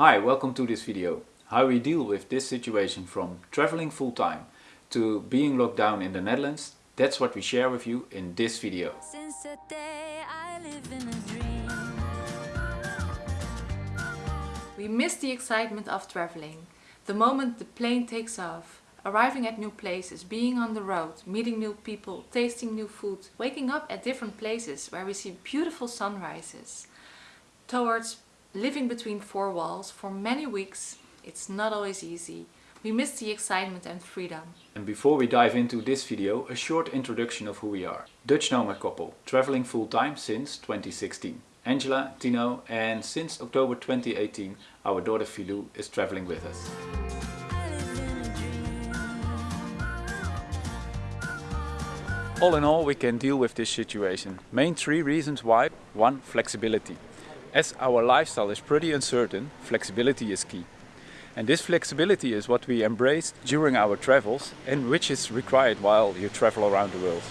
Hi, welcome to this video. How we deal with this situation from traveling full-time to being locked down in the Netherlands, that's what we share with you in this video. Since the day I live in a dream. We miss the excitement of traveling. The moment the plane takes off, arriving at new places, being on the road, meeting new people, tasting new food, waking up at different places where we see beautiful sunrises. Towards living between four walls for many weeks, it's not always easy. We miss the excitement and freedom. And before we dive into this video, a short introduction of who we are. Dutch nomad couple, traveling full-time since 2016. Angela, Tino and since October 2018 our daughter Filou is traveling with us. All in all we can deal with this situation. Main three reasons why. One, flexibility. As our lifestyle is pretty uncertain, flexibility is key. And this flexibility is what we embrace during our travels and which is required while you travel around the world.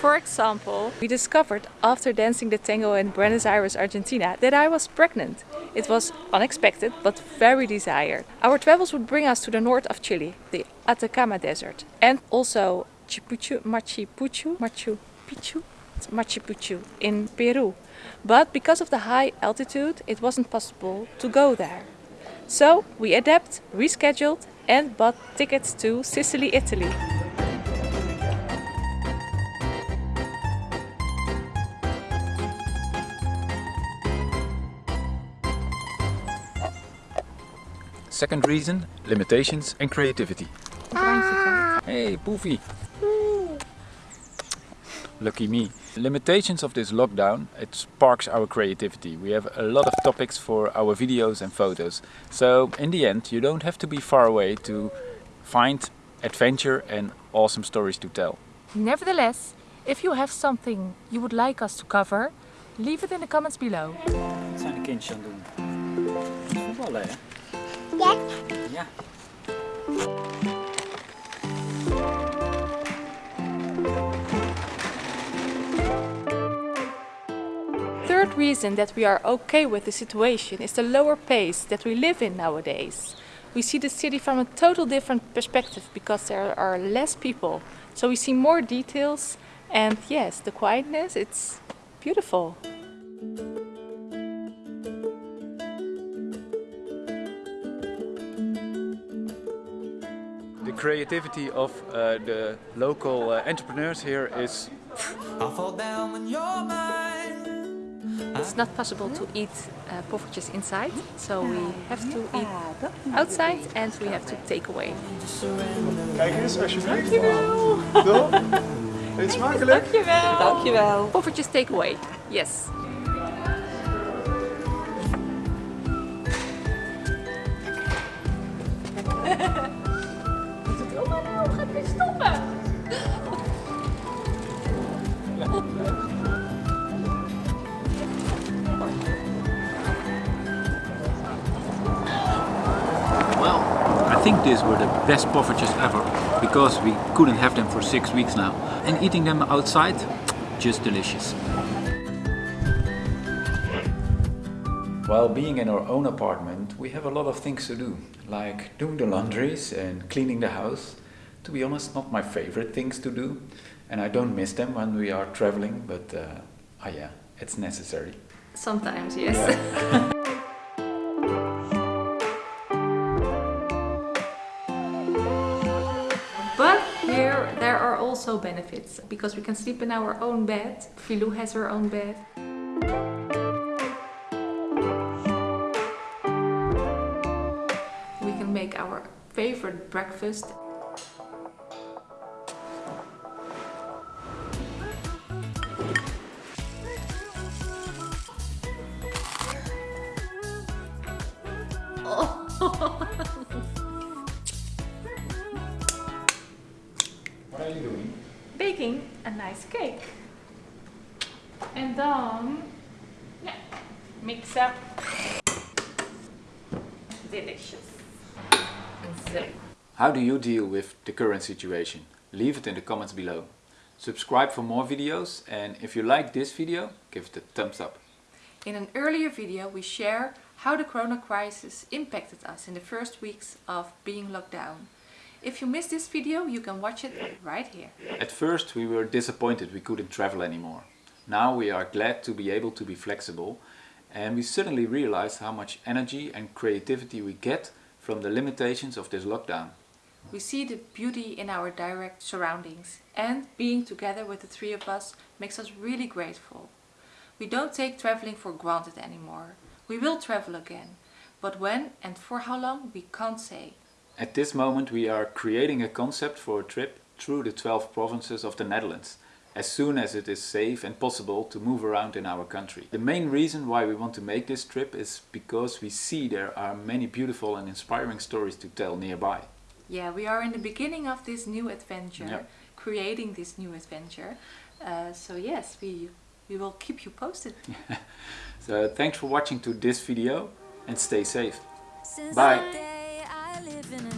For example, we discovered after dancing the tango in Buenos Aires, Argentina, that I was pregnant. It was unexpected but very desired. Our travels would bring us to the north of Chile, the Atacama Desert, and also Chipuchu, Machu Picchu, Machu Picchu, Machu Picchu in Peru. But because of the high altitude, it wasn't possible to go there. So we adapt, rescheduled, and bought tickets to Sicily, Italy. Second reason, limitations and creativity. Ah. Hey, Poofy! Lucky me. Limitations of this lockdown, it sparks our creativity. We have a lot of topics for our videos and photos. So in the end, you don't have to be far away to find adventure and awesome stories to tell. Nevertheless, if you have something you would like us to cover, leave it in the comments below. Wat zijn de kindjes aan het doen? Voetballen, hè? Ja. Ja. Reason that we are okay with the situation is the lower pace that we live in nowadays. We see the city from a total different perspective because there are less people. So we see more details and yes, the quietness, it's beautiful. The creativity of uh, the local uh, entrepreneurs here is I'll fall down when you're mine. It's not possible to eat uh, poffertjes inside, so we have to eat outside and we have to take away. Kijk eens, alsjeblieft. Dankjewel. Toch? Eet smakelijk. Dankjewel. Dankjewel. Poffertjes take away. Yes. Oma, nou, gaat weer stoppen. Think these were the best poffertjes ever because we couldn't have them for six weeks now. And eating them outside, just delicious. While being in our own apartment, we have a lot of things to do, like doing the laundries and cleaning the house. To be honest, not my favorite things to do, and I don't miss them when we are traveling, but uh, ah yeah, it's necessary. Sometimes, yes. But here there are also benefits because we can sleep in our own bed. Filou has her own bed. We can make our favorite breakfast. Nice cake. And then, yeah, mix up. Delicious. How do you deal with the current situation? Leave it in the comments below. Subscribe for more videos and if you like this video, give it a thumbs up. in an earlier video we share how the corona crisis impacted us in the first weeks of being locked down. If you missed this video, you can watch it right here. At first we were disappointed we couldn't travel anymore. Now we are glad to be able to be flexible and we suddenly realized how much energy and creativity we get from the limitations of this lockdown. We see the beauty in our direct surroundings and being together with the three of us makes us really grateful. We don't take traveling for granted anymore. We will travel again, but when and for how long we can't say. At this moment we are creating a concept for a trip through the 12 provinces of the Netherlands as soon as it is safe and possible to move around in our country. The main reason why we want to make this trip is because we see there are many beautiful and inspiring stories to tell nearby. Yeah, we are in the beginning of this new adventure, Yeah. creating this new adventure. Uh, so yes, we we will keep you posted. So thanks for watching to this video and stay safe. Since Bye. Live in